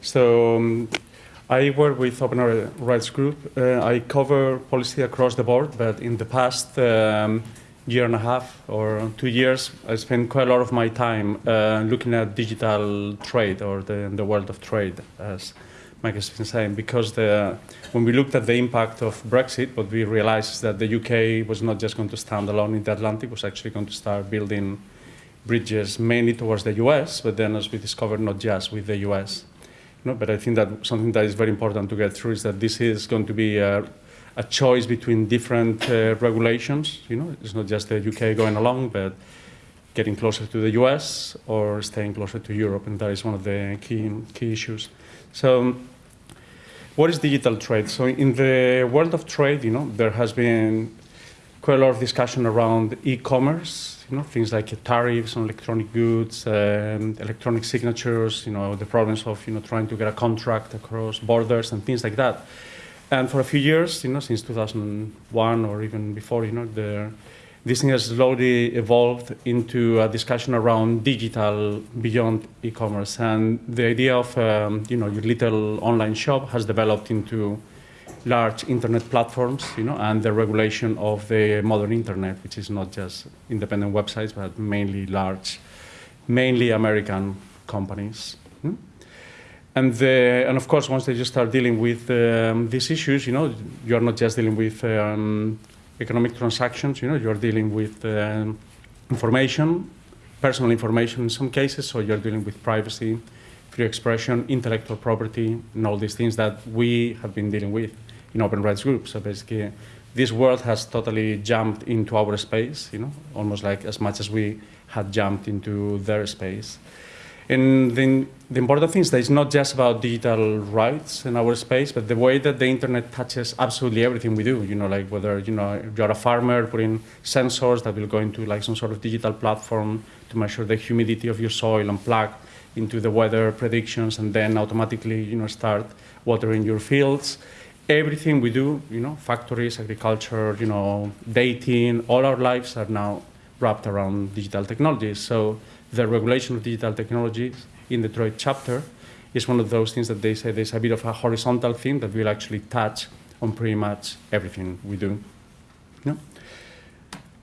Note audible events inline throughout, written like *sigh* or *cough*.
So um, I work with Open Rights Group. Uh, I cover policy across the board, but in the past um, year and a half or two years, I spent quite a lot of my time uh, looking at digital trade or the, the world of trade, as Mike has been saying, because the, when we looked at the impact of Brexit, what we realized is that the UK was not just going to stand alone in the Atlantic, was actually going to start building bridges mainly towards the US, but then as we discovered, not just with the US. Know, but I think that something that is very important to get through is that this is going to be a, a choice between different uh, regulations. You know, it's not just the UK going along, but getting closer to the US or staying closer to Europe, and that is one of the key, key issues. So what is digital trade? So in the world of trade, you know, there has been quite a lot of discussion around e-commerce, you know, things like tariffs on electronic goods, um, electronic signatures, you know, the problems of, you know, trying to get a contract across borders and things like that. And for a few years, you know, since 2001 or even before, you know, the, this thing has slowly evolved into a discussion around digital beyond e-commerce. And the idea of, um, you know, your little online shop has developed into large internet platforms, you know, and the regulation of the modern internet, which is not just independent websites, but mainly large, mainly American companies. Hmm? And, the, and of course, once they just start dealing with um, these issues, you know, you're not just dealing with um, economic transactions, you know, you're dealing with um, information, personal information in some cases, so you're dealing with privacy, free expression, intellectual property, and all these things that we have been dealing with in open rights groups. So basically, this world has totally jumped into our space, you know, almost like as much as we had jumped into their space. And then the important thing is that it's not just about digital rights in our space, but the way that the internet touches absolutely everything we do. You know, like whether you know you're a farmer putting sensors that will go into like some sort of digital platform to measure the humidity of your soil and plug into the weather predictions, and then automatically you know start watering your fields. Everything we do, you know, factories, agriculture, you know, dating, all our lives are now wrapped around digital technologies. So the regulation of digital technologies in the trade chapter is one of those things that they say there's a bit of a horizontal thing that will actually touch on pretty much everything we do. No?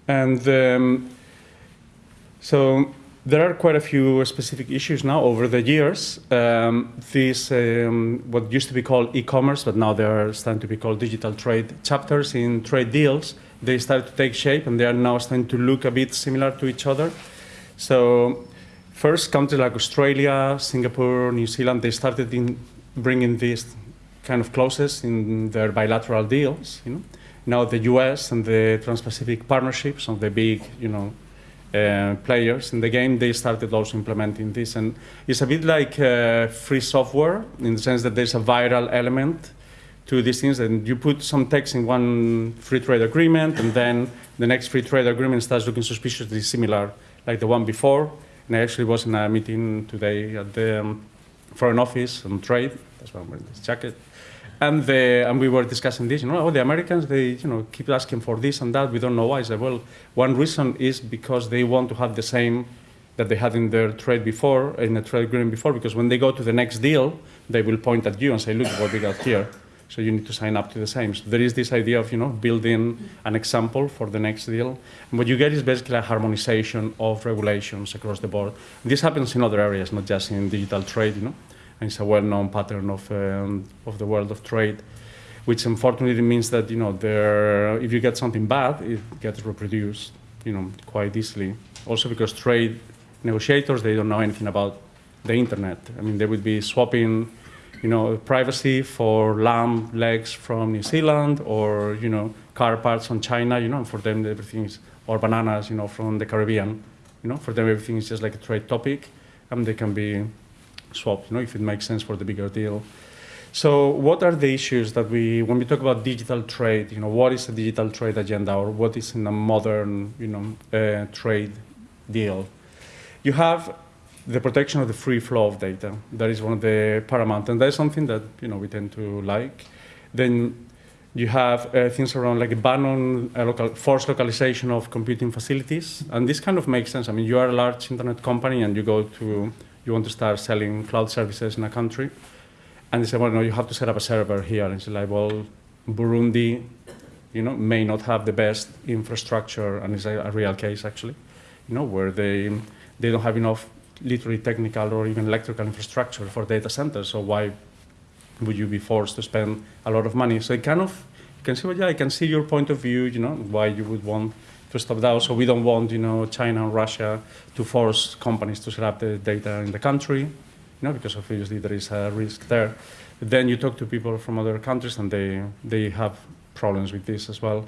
And um, so there are quite a few specific issues now over the years. Um, these, um, what used to be called e-commerce, but now they are starting to be called digital trade chapters in trade deals, they started to take shape and they are now starting to look a bit similar to each other. So first countries like Australia, Singapore, New Zealand, they started in bringing these kind of clauses in their bilateral deals. You know? Now the US and the Trans-Pacific partnerships of the big, you know, uh, players in the game, they started also implementing this. And it's a bit like uh, free software in the sense that there's a viral element to these things and you put some text in one free trade agreement and then the next free trade agreement starts looking suspiciously similar like the one before. And I actually was in a meeting today at the um, Foreign Office on trade. That's why I'm wearing this jacket. And, the, and we were discussing this, you know, oh, the Americans, they you know, keep asking for this and that. We don't know why. Well, one reason is because they want to have the same that they had in their trade before, in the trade agreement before, because when they go to the next deal, they will point at you and say, look what we got here. So you need to sign up to the same. So there is this idea of you know building an example for the next deal. And what you get is basically a harmonization of regulations across the board. This happens in other areas, not just in digital trade. You know, and it's a well-known pattern of um, of the world of trade, which unfortunately means that you know there, if you get something bad, it gets reproduced. You know, quite easily. Also because trade negotiators they don't know anything about the internet. I mean, they would be swapping you know, privacy for lamb legs from New Zealand or, you know, car parts from China, you know, for them everything is, or bananas, you know, from the Caribbean, you know, for them everything is just like a trade topic and they can be swapped, you know, if it makes sense for the bigger deal. So what are the issues that we, when we talk about digital trade, you know, what is a digital trade agenda or what is in a modern, you know, uh, trade deal? You have the protection of the free flow of data. That is one of the paramount, and that is something that you know we tend to like. Then you have uh, things around like a ban on uh, local, forced localization of computing facilities, and this kind of makes sense. I mean, you are a large internet company and you go to you want to start selling cloud services in a country. And they say, well, no, you have to set up a server here. And it's like, well, Burundi, you know, may not have the best infrastructure, and it's a, a real case actually, you know, where they they don't have enough literally technical or even electrical infrastructure for data centers. So why would you be forced to spend a lot of money? So it kind of you can see, well, yeah, I can see your point of view, you know, why you would want to stop that. So we don't want, you know, China and Russia to force companies to set up the data in the country, you know, because obviously there is a risk there. But then you talk to people from other countries and they, they have problems with this as well.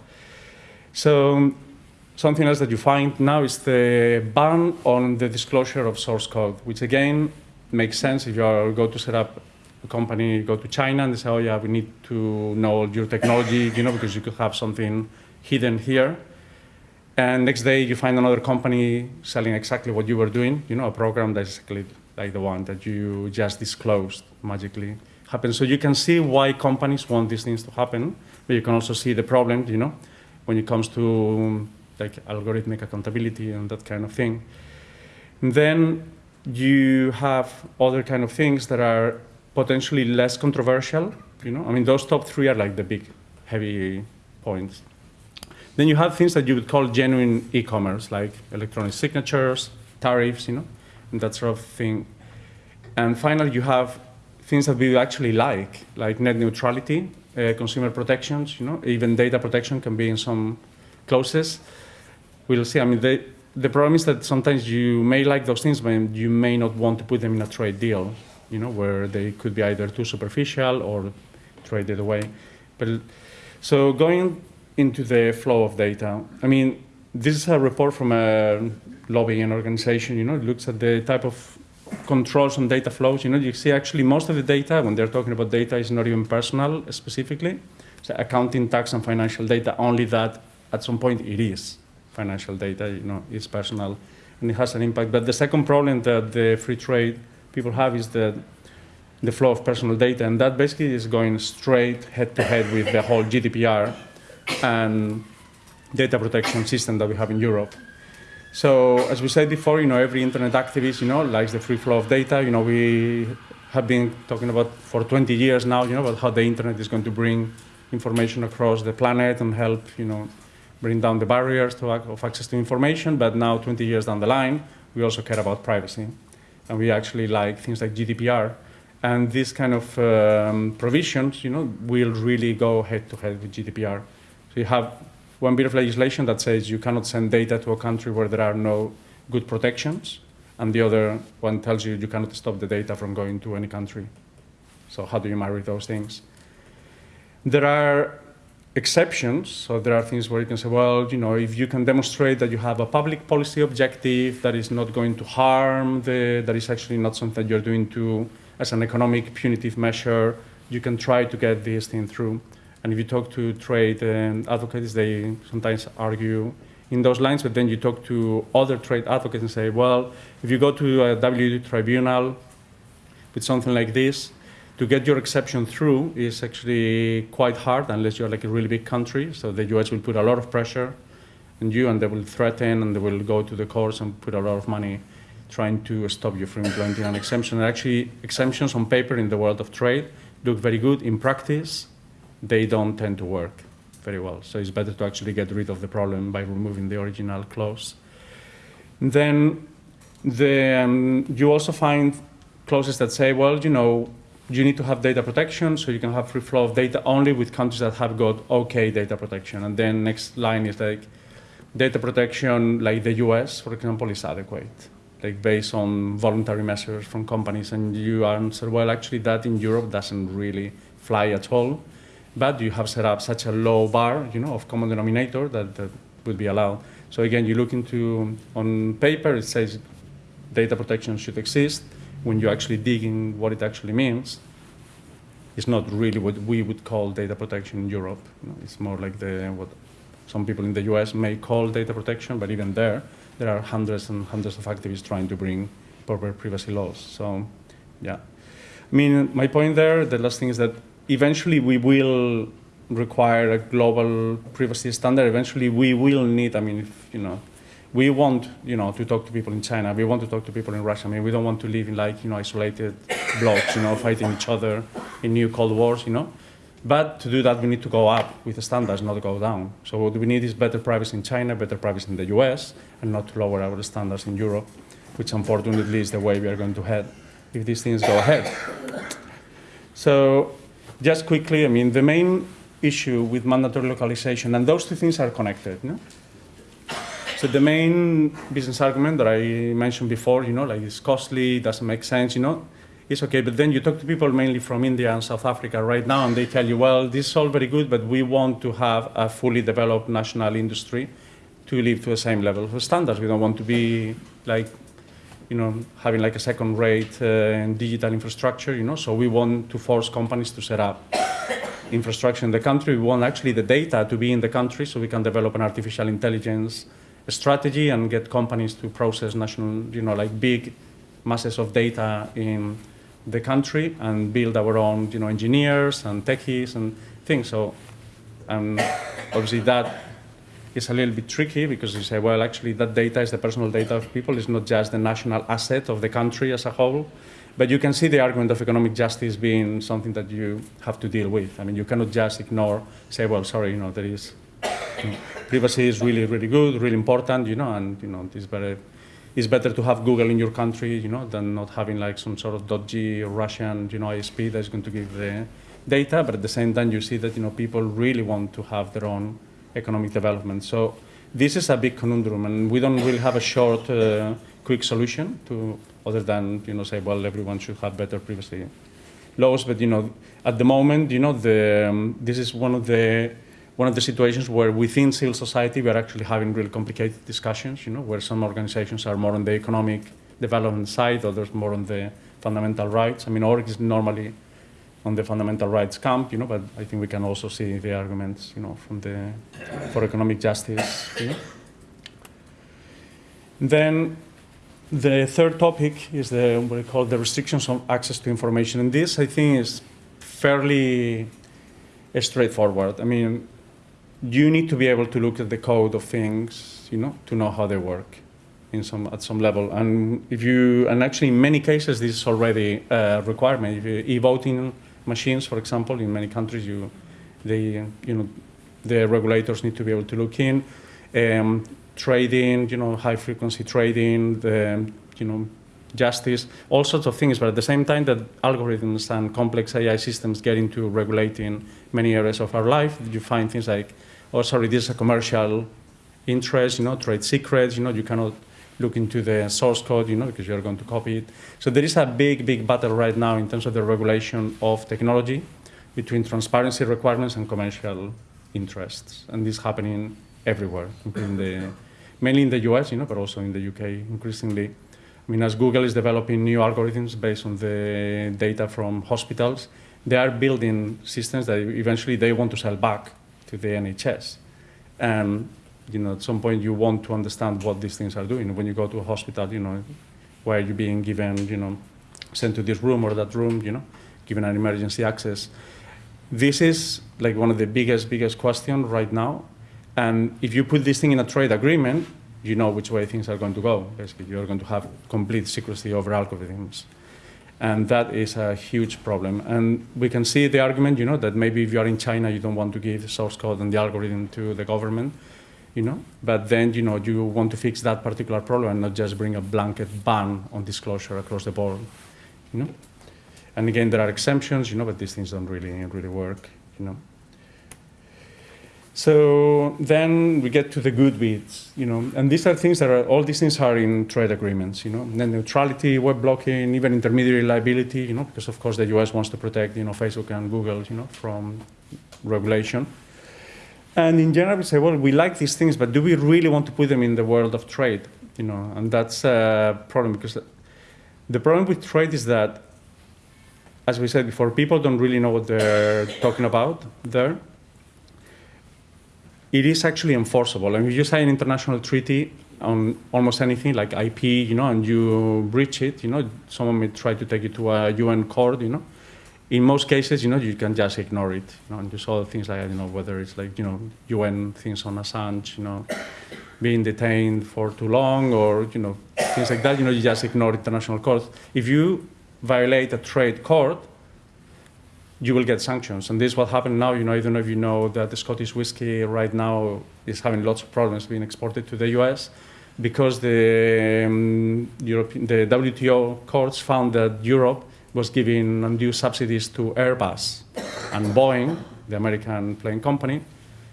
So something else that you find now is the ban on the disclosure of source code, which again makes sense if you are, go to set up a company, go to China and they say, oh yeah, we need to know your technology, you know, because you could have something hidden here. And next day you find another company selling exactly what you were doing, you know, a program that's exactly like the one that you just disclosed magically happens. So you can see why companies want these things to happen, but you can also see the problem, you know, when it comes to like algorithmic accountability and that kind of thing. And then you have other kind of things that are potentially less controversial, you know. I mean, those top three are like the big, heavy points. Then you have things that you would call genuine e-commerce, like electronic signatures, tariffs, you know, and that sort of thing. And finally, you have things that we actually like, like net neutrality, uh, consumer protections, you know, even data protection can be in some clauses. We'll see. I mean, they, the problem is that sometimes you may like those things, but you may not want to put them in a trade deal, you know, where they could be either too superficial or traded away. But so going into the flow of data, I mean, this is a report from a lobbying organization, you know, it looks at the type of controls on data flows. You know, you see actually most of the data, when they're talking about data, is not even personal specifically. So accounting, tax, and financial data, only that at some point it is financial data, you know, it's personal, and it has an impact. But the second problem that the free trade people have is that the flow of personal data, and that basically is going straight head-to-head -head with the whole GDPR and data protection system that we have in Europe. So as we said before, you know, every internet activist, you know, likes the free flow of data. You know, we have been talking about for 20 years now, you know, about how the internet is going to bring information across the planet and help, you know, bring down the barriers to, of access to information, but now 20 years down the line, we also care about privacy. And we actually like things like GDPR. And these kind of um, provisions, you know, will really go head to head with GDPR. You have one bit of legislation that says you cannot send data to a country where there are no good protections, and the other one tells you you cannot stop the data from going to any country. So how do you marry those things? There are exceptions. So there are things where you can say, well, you know, if you can demonstrate that you have a public policy objective that is not going to harm the, that is actually not something that you're doing to, as an economic punitive measure, you can try to get this thing through. And if you talk to trade um, advocates, they sometimes argue in those lines, but then you talk to other trade advocates and say, well, if you go to a WTO tribunal with something like this, to get your exception through is actually quite hard unless you're like a really big country. So the US will put a lot of pressure on you and they will threaten and they will go to the courts and put a lot of money trying to stop you from implementing an exemption. And actually, exemptions on paper in the world of trade look very good. In practice, they don't tend to work very well. So it's better to actually get rid of the problem by removing the original clause. Then the, um, you also find clauses that say, well, you know, you need to have data protection, so you can have free flow of data only with countries that have got okay data protection. And then next line is like data protection, like the US, for example, is adequate, like based on voluntary measures from companies. And you answer, well, actually that in Europe doesn't really fly at all. But you have set up such a low bar, you know, of common denominator that, that would be allowed. So again, you look into, on paper, it says data protection should exist when you actually dig in what it actually means, it's not really what we would call data protection in Europe. You know, it's more like the, what some people in the US may call data protection, but even there, there are hundreds and hundreds of activists trying to bring proper privacy laws. So, yeah. I mean, my point there, the last thing is that eventually we will require a global privacy standard. Eventually we will need, I mean, if, you know, we want, you know, to talk to people in China. We want to talk to people in Russia. I mean, we don't want to live in like, you know, isolated *coughs* blocks, you know, fighting each other in new Cold Wars, you know. But to do that, we need to go up with the standards, not go down. So what we need is better privacy in China, better privacy in the US, and not to lower our standards in Europe, which unfortunately is the way we are going to head if these things go ahead. So just quickly, I mean, the main issue with mandatory localization, and those two things are connected. No? So the main business argument that I mentioned before, you know, like it's costly, doesn't make sense, you know, it's okay. But then you talk to people mainly from India and South Africa right now, and they tell you, well, this is all very good, but we want to have a fully developed national industry to live to the same level of standards. We don't want to be like, you know, having like a second-rate uh, digital infrastructure, you know. So we want to force companies to set up *coughs* infrastructure in the country. We want actually the data to be in the country so we can develop an artificial intelligence strategy and get companies to process national, you know, like big masses of data in the country and build our own, you know, engineers and techies and things. So, um, obviously that is a little bit tricky because you say, well, actually that data is the personal data of people. It's not just the national asset of the country as a whole. But you can see the argument of economic justice being something that you have to deal with. I mean, you cannot just ignore, say, well, sorry, you know, there is privacy is really, really good, really important, you know, and you know, it's better, it's better to have Google in your country, you know, than not having like some sort of dodgy Russian, you know, ISP that's going to give the data. But at the same time, you see that you know people really want to have their own economic development. So this is a big conundrum, and we don't really have a short, uh, quick solution to other than you know say, well, everyone should have better privacy laws. But you know, at the moment, you know, the um, this is one of the one of the situations where within civil society we are actually having really complicated discussions, you know, where some organizations are more on the economic development side, others more on the fundamental rights. I mean, org is normally on the fundamental rights camp, you know, but I think we can also see the arguments, you know, from the for economic justice. You know. Then the third topic is the what we call the restrictions on access to information, and this I think is fairly straightforward. I mean, you need to be able to look at the code of things, you know, to know how they work in some at some level. And if you and actually in many cases this is already a requirement. If e-voting machines, for example, in many countries, you they you know the regulators need to be able to look in. Um, trading, you know, high frequency trading, the you know justice, all sorts of things. But at the same time that algorithms and complex AI systems get into regulating many areas of our life, you find things like oh, sorry, this is a commercial interest, you know, trade secrets, you know, you cannot look into the source code, you know, because you're going to copy it. So there is a big, big battle right now in terms of the regulation of technology between transparency requirements and commercial interests. And this is happening everywhere, the, mainly in the US, you know, but also in the UK increasingly. I mean, as Google is developing new algorithms based on the data from hospitals, they are building systems that eventually they want to sell back to the NHS. You know, at some point you want to understand what these things are doing. When you go to a hospital, you know, why are you being given, you know, sent to this room or that room, you know, given an emergency access. This is like one of the biggest, biggest questions right now. And if you put this thing in a trade agreement, you know which way things are going to go. Basically, you're going to have complete secrecy over algorithms. And that is a huge problem. And we can see the argument, you know, that maybe if you are in China, you don't want to give the source code and the algorithm to the government, you know, but then, you know, you want to fix that particular problem and not just bring a blanket ban on disclosure across the board, you know. And again, there are exemptions, you know, but these things don't really, really work, you know. So then we get to the good bits, you know, and these are things that are, all these things are in trade agreements, you know, net neutrality, web blocking, even intermediary liability, you know, because of course the US wants to protect, you know, Facebook and Google, you know, from regulation. And in general, we say, well, we like these things, but do we really want to put them in the world of trade, you know, and that's a problem because the problem with trade is that, as we said before, people don't really know what they're *laughs* talking about there it is actually enforceable. And if you sign an international treaty on almost anything like IP, you know, and you breach it, you know, someone may try to take it to a UN court, you know. In most cases, you know, you can just ignore it, you know, and you saw things like, you know, whether it's like, you know, UN things on Assange, you know, being detained for too long or you know things like that. You know, you just ignore international courts. If you violate a trade court, you will get sanctions. And this is what happened now. You know, I don't know if you know that the Scottish whiskey right now is having lots of problems being exported to the US because the, um, European, the WTO courts found that Europe was giving undue subsidies to Airbus and Boeing, the American plane company,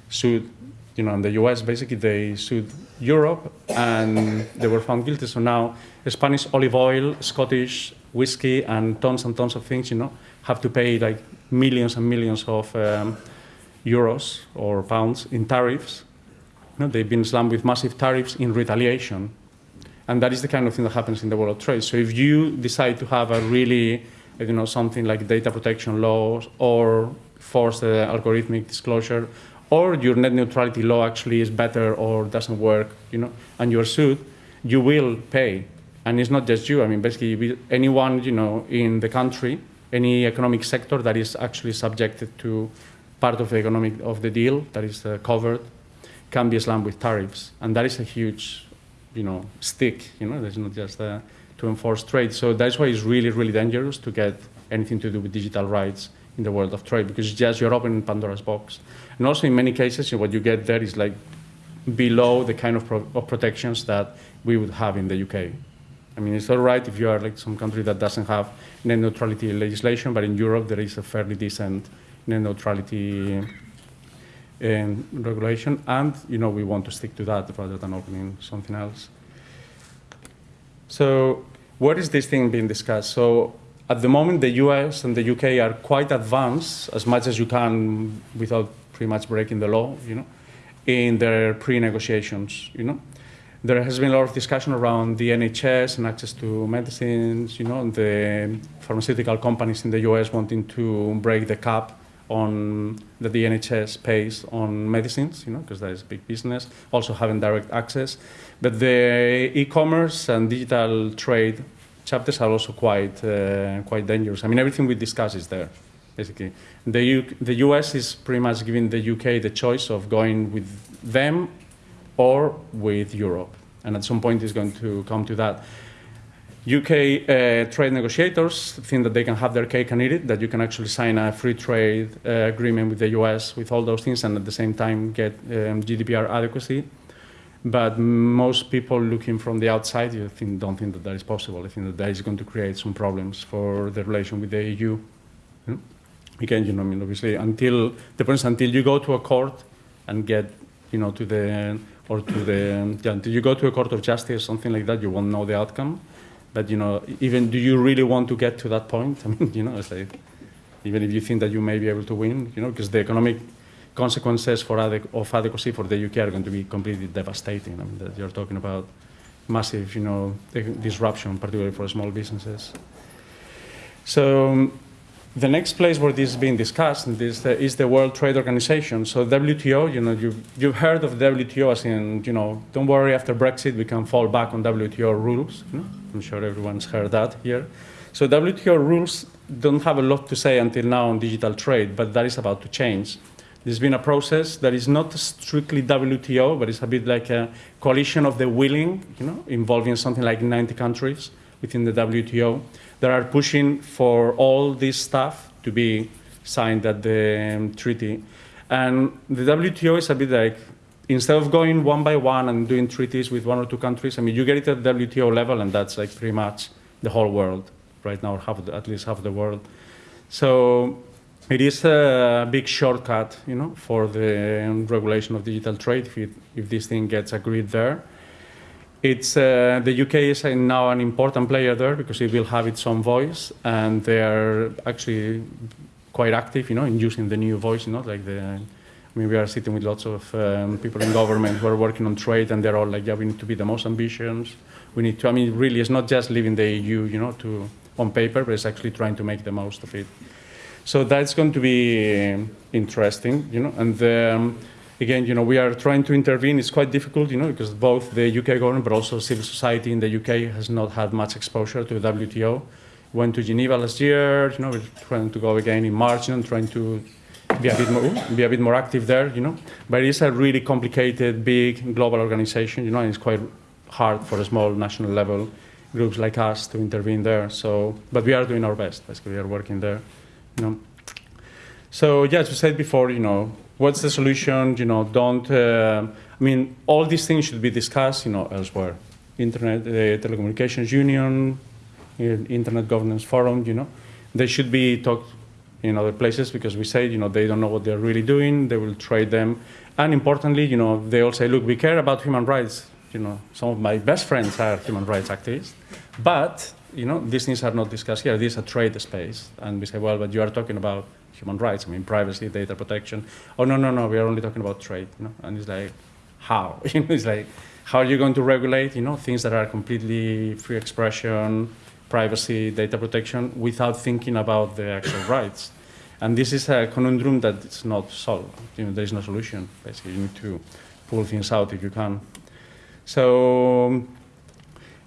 sued, you know, in the US, basically they sued Europe and they were found guilty. So now Spanish olive oil, Scottish whiskey, and tons and tons of things, you know, have to pay like millions and millions of um, euros or pounds in tariffs. You know, they've been slammed with massive tariffs in retaliation. And that is the kind of thing that happens in the world of trade. So if you decide to have a really, you know, something like data protection laws or force the algorithmic disclosure, or your net neutrality law actually is better or doesn't work, you know, and you're sued, you will pay. And it's not just you. I mean, basically, anyone, you know, in the country any economic sector that is actually subjected to part of the economic of the deal that is uh, covered can be slammed with tariffs, and that is a huge, you know, stick. You know, there's not just uh, to enforce trade. So that's why it's really, really dangerous to get anything to do with digital rights in the world of trade because just you're opening Pandora's box. And also, in many cases, what you get there is like below the kind of, pro of protections that we would have in the UK. I mean, it's all right if you are like some country that doesn't have net neutrality legislation, but in Europe there is a fairly decent net neutrality um, regulation, and you know we want to stick to that rather than opening something else. So, what is this thing being discussed? So, at the moment, the US and the UK are quite advanced, as much as you can, without pretty much breaking the law, you know, in their pre-negotiations, you know there has been a lot of discussion around the NHS and access to medicines, you know, the pharmaceutical companies in the US wanting to break the cap on that the NHS pays on medicines, you know, because that is big business, also having direct access. But the e-commerce and digital trade chapters are also quite, uh, quite dangerous. I mean, everything we discuss is there, basically. The, U the US is pretty much giving the UK the choice of going with them or with Europe. And at some point, it's going to come to that. UK uh, trade negotiators think that they can have their cake and eat it, that you can actually sign a free trade uh, agreement with the US with all those things and at the same time get um, GDPR adequacy. But most people looking from the outside you think, don't think that that is possible. I think that that is going to create some problems for the relation with the EU. Hmm? Again, you know, I mean, obviously, until point until you go to a court and get, you know, to the or to the, yeah, do you go to a court of justice, or something like that, you won't know the outcome. But, you know, even do you really want to get to that point? *laughs* I mean, you know, like, even if you think that you may be able to win, you know, because the economic consequences for of adequacy for the UK are going to be completely devastating. I mean, that you're talking about massive, you know, disruption, particularly for small businesses. So the next place where this is being discussed is the, is the World Trade Organization. So WTO, you know, you've, you've heard of WTO as in, you know, don't worry, after Brexit we can fall back on WTO rules. You know? I'm sure everyone's heard that here. So WTO rules don't have a lot to say until now on digital trade, but that is about to change. There's been a process that is not strictly WTO, but it's a bit like a coalition of the willing, you know, involving something like 90 countries within the WTO that are pushing for all this stuff to be signed at the um, treaty. And the WTO is a bit like, instead of going one by one and doing treaties with one or two countries, I mean, you get it at WTO level, and that's like pretty much the whole world right now, half the, at least half the world. So it is a big shortcut, you know, for the regulation of digital trade if, it, if this thing gets agreed there. It's, uh, the UK is now an important player there because it will have its own voice, and they are actually quite active, you know, in using the new voice, you know, like the. I mean, we are sitting with lots of um, people in government who are working on trade, and they're all like, yeah, we need to be the most ambitious. We need to. I mean, really, it's not just leaving the EU, you know, to on paper, but it's actually trying to make the most of it. So that's going to be interesting, you know, and. Um, again, you know, we are trying to intervene. It's quite difficult, you know, because both the UK government but also civil society in the UK has not had much exposure to WTO. Went to Geneva last year, you know, we're trying to go again in March and trying to be a bit more be a bit more active there, you know. But it's a really complicated, big global organization, you know, and it's quite hard for a small national level groups like us to intervene there. So, but we are doing our best. Basically, we are working there, you know. So, yeah, as we said before, you know, what's the solution? You know, don't. Uh, I mean, all these things should be discussed, you know, elsewhere. Internet, uh, Telecommunications Union, uh, Internet Governance Forum, you know, they should be talked in other places because we say, you know, they don't know what they're really doing. They will trade them, and importantly, you know, they all say, look, we care about human rights. You know, some of my best friends are human rights activists, but you know, these things are not discussed here. This is a trade space, and we say, well, but you are talking about human rights. I mean, privacy, data protection. Oh no, no, no, we are only talking about trade. You know, and it's like, how? *laughs* It's like, how are you going to regulate? You know, things that are completely free expression, privacy, data protection, without thinking about the actual *coughs* rights. And this is a conundrum that is not solved. You know, there is no solution. Basically, you need to pull things out if you can. So,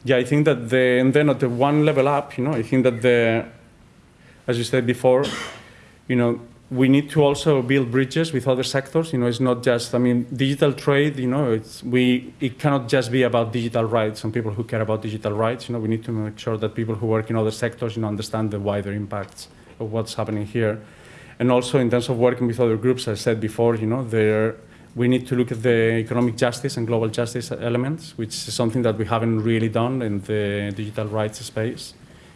yeah, I think that the and then at the one level up, you know, I think that the, as you said before, you know, we need to also build bridges with other sectors. You know, it's not just, I mean, digital trade, you know, it's, we, it cannot just be about digital rights and people who care about digital rights. You know, we need to make sure that people who work in other sectors, you know, understand the wider impacts of what's happening here. And also in terms of working with other groups, I said before, you know, there, we need to look at the economic justice and global justice elements, which is something that we haven't really done in the digital rights space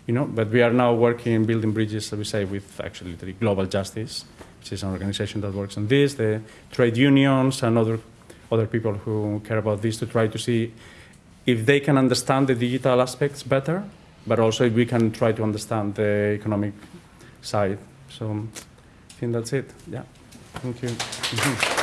you know, but we are now working, building bridges, as we say, with actually the Global Justice, which is an organization that works on this, the trade unions and other, other people who care about this to try to see if they can understand the digital aspects better, but also if we can try to understand the economic side. So I think that's it. Yeah. Thank you. *laughs*